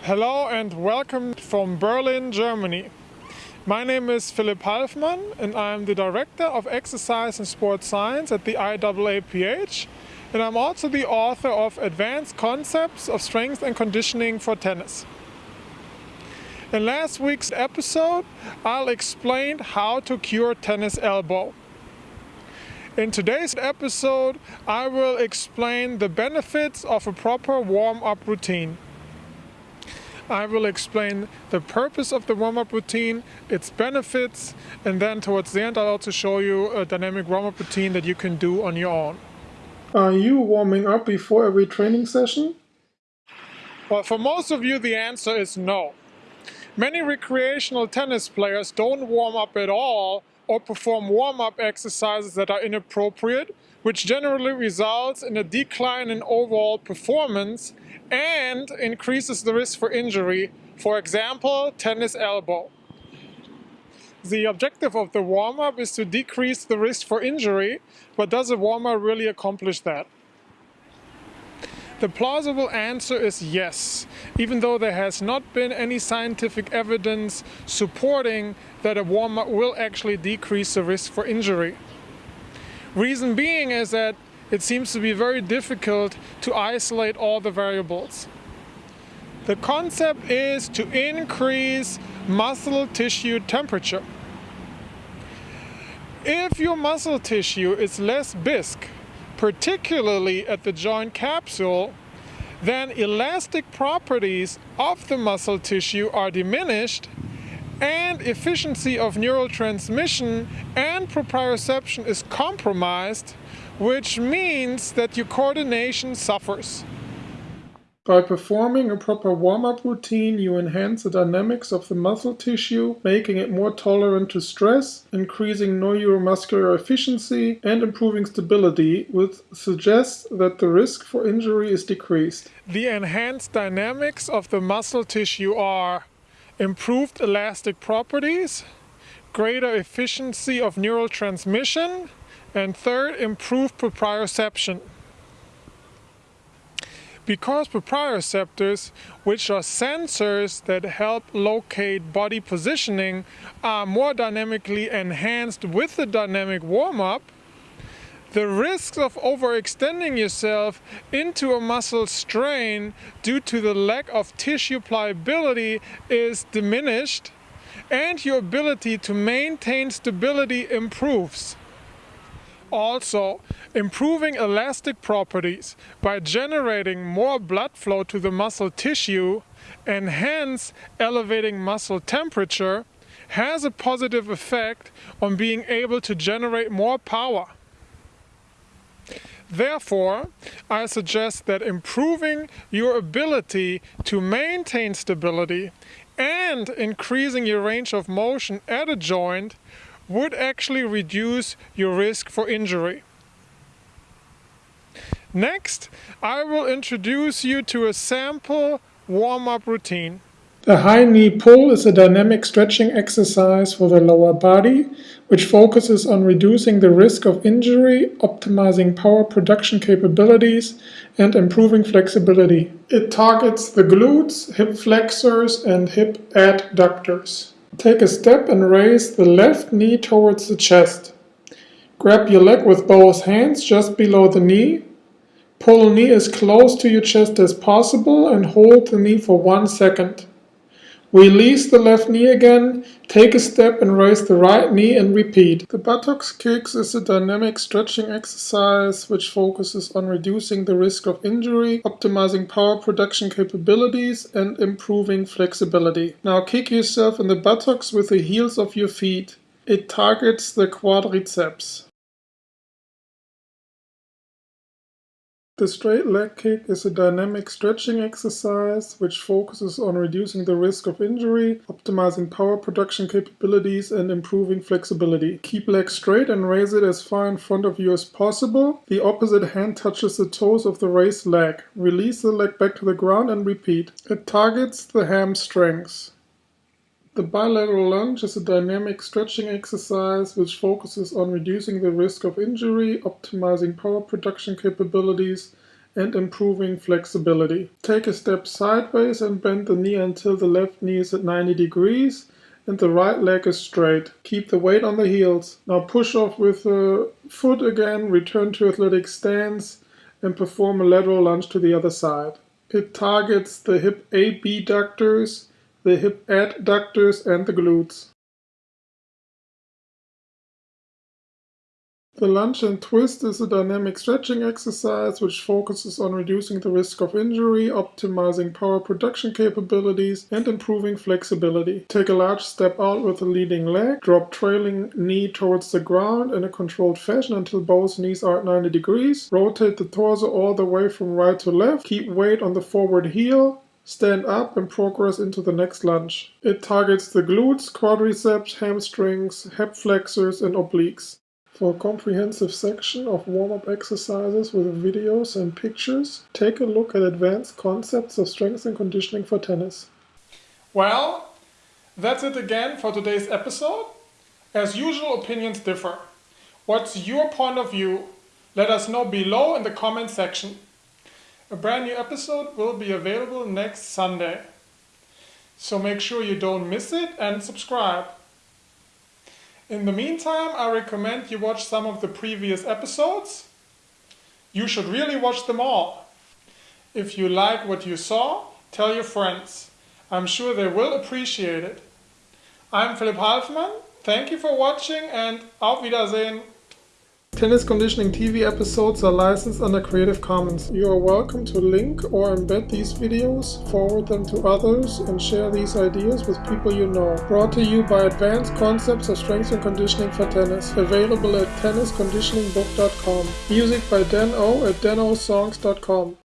Hello and welcome from Berlin, Germany. My name is Philipp Halfmann and I'm the Director of Exercise and Sports Science at the IAAPH and I'm also the author of Advanced Concepts of Strength and Conditioning for Tennis. In last week's episode, I'll explain how to cure tennis elbow. In today's episode, I will explain the benefits of a proper warm-up routine. I will explain the purpose of the warm-up routine, its benefits, and then towards the end I'll also show you a dynamic warm-up routine that you can do on your own. Are you warming up before every training session? Well, for most of you the answer is no. Many recreational tennis players don't warm up at all or perform warm-up exercises that are inappropriate, which generally results in a decline in overall performance and increases the risk for injury, for example, tennis elbow. The objective of the warm-up is to decrease the risk for injury, but does a warm-up really accomplish that? The plausible answer is yes, even though there has not been any scientific evidence supporting that a warm-up will actually decrease the risk for injury. Reason being is that it seems to be very difficult to isolate all the variables. The concept is to increase muscle tissue temperature. If your muscle tissue is less bisque, particularly at the joint capsule, then elastic properties of the muscle tissue are diminished and efficiency of neural transmission and proprioception is compromised, which means that your coordination suffers. By performing a proper warm-up routine, you enhance the dynamics of the muscle tissue, making it more tolerant to stress, increasing neuromuscular efficiency, and improving stability, which suggests that the risk for injury is decreased. The enhanced dynamics of the muscle tissue are improved elastic properties, greater efficiency of neural transmission, and third, improved proprioception. Because proprioceptors, which are sensors that help locate body positioning, are more dynamically enhanced with the dynamic warm-up, the risks of overextending yourself into a muscle strain due to the lack of tissue pliability is diminished and your ability to maintain stability improves. Also, improving elastic properties by generating more blood flow to the muscle tissue and hence elevating muscle temperature has a positive effect on being able to generate more power. Therefore, I suggest that improving your ability to maintain stability and increasing your range of motion at a joint would actually reduce your risk for injury. Next, I will introduce you to a sample warm-up routine. The high knee pull is a dynamic stretching exercise for the lower body, which focuses on reducing the risk of injury, optimizing power production capabilities, and improving flexibility. It targets the glutes, hip flexors, and hip adductors. Take a step and raise the left knee towards the chest. Grab your leg with both hands just below the knee. Pull the knee as close to your chest as possible and hold the knee for one second. Release the left knee again, take a step and raise the right knee and repeat. The buttocks kicks is a dynamic stretching exercise which focuses on reducing the risk of injury, optimizing power production capabilities and improving flexibility. Now kick yourself in the buttocks with the heels of your feet. It targets the quadriceps. The straight leg kick is a dynamic stretching exercise which focuses on reducing the risk of injury, optimizing power production capabilities and improving flexibility. Keep leg straight and raise it as far in front of you as possible. The opposite hand touches the toes of the raised leg. Release the leg back to the ground and repeat. It targets the hamstrings. The bilateral lunge is a dynamic stretching exercise which focuses on reducing the risk of injury, optimizing power production capabilities, and improving flexibility. Take a step sideways and bend the knee until the left knee is at 90 degrees and the right leg is straight. Keep the weight on the heels. Now push off with the foot again, return to athletic stance and perform a lateral lunge to the other side. It targets the hip abductors, the hip adductors and the glutes. The lunge and twist is a dynamic stretching exercise which focuses on reducing the risk of injury, optimizing power production capabilities, and improving flexibility. Take a large step out with the leading leg, drop trailing knee towards the ground in a controlled fashion until both knees are at 90 degrees. Rotate the torso all the way from right to left. Keep weight on the forward heel. Stand up and progress into the next lunge. It targets the glutes, quadriceps, hamstrings, hip flexors, and obliques. For a comprehensive section of warm-up exercises with videos and pictures, take a look at advanced concepts of strength and conditioning for tennis. Well, that's it again for today's episode. As usual, opinions differ. What's your point of view? Let us know below in the comment section. A brand new episode will be available next Sunday. So make sure you don't miss it and subscribe. In the meantime, I recommend you watch some of the previous episodes. You should really watch them all. If you like what you saw, tell your friends. I'm sure they will appreciate it. I'm Philipp Halfmann. Thank you for watching and auf Wiedersehen. Tennis Conditioning TV episodes are licensed under Creative Commons. You are welcome to link or embed these videos, forward them to others, and share these ideas with people you know. Brought to you by Advanced Concepts of Strength and Conditioning for Tennis. Available at tennisconditioningbook.com. Music by Dan O at danosongs.com.